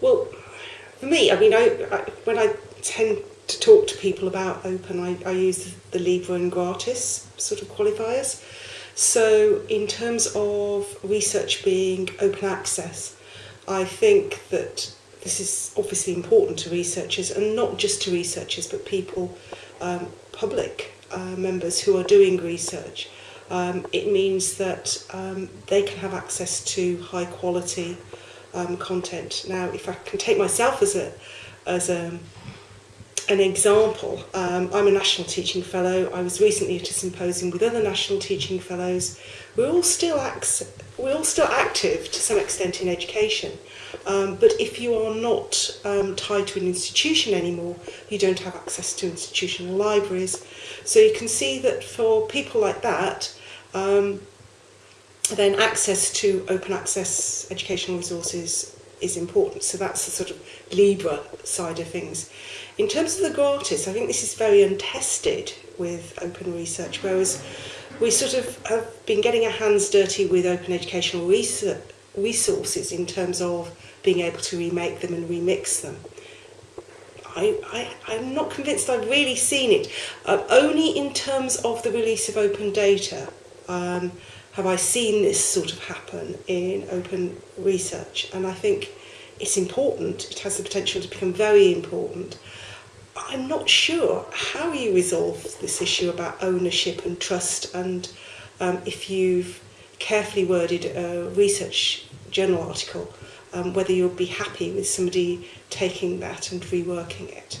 Well, for me, I mean, I, I, when I tend to talk to people about open, I, I use the Libra and Gratis sort of qualifiers. So in terms of research being open access, I think that this is obviously important to researchers and not just to researchers but people, um, public uh, members who are doing research. Um, it means that um, they can have access to high quality um, content. Now, if I can take myself as a as a, um, an example, um, I'm a National Teaching Fellow. I was recently at a symposium with other National Teaching Fellows. We're all still we're all still active to some extent in education. Um, but if you are not um, tied to an institution anymore, you don't have access to institutional libraries. So you can see that for people like that, um, then access to open access educational resources is important. So that's the sort of Libra side of things. In terms of the gratis, I think this is very untested with open research, whereas we sort of have been getting our hands dirty with open educational research resources in terms of being able to remake them and remix them. I, I, am not convinced I've really seen it, um, only in terms of the release of open data. Um, have I seen this sort of happen in open research? And I think it's important, it has the potential to become very important. I'm not sure how you resolve this issue about ownership and trust and um, if you've carefully worded a research journal article, um, whether you'll be happy with somebody taking that and reworking it.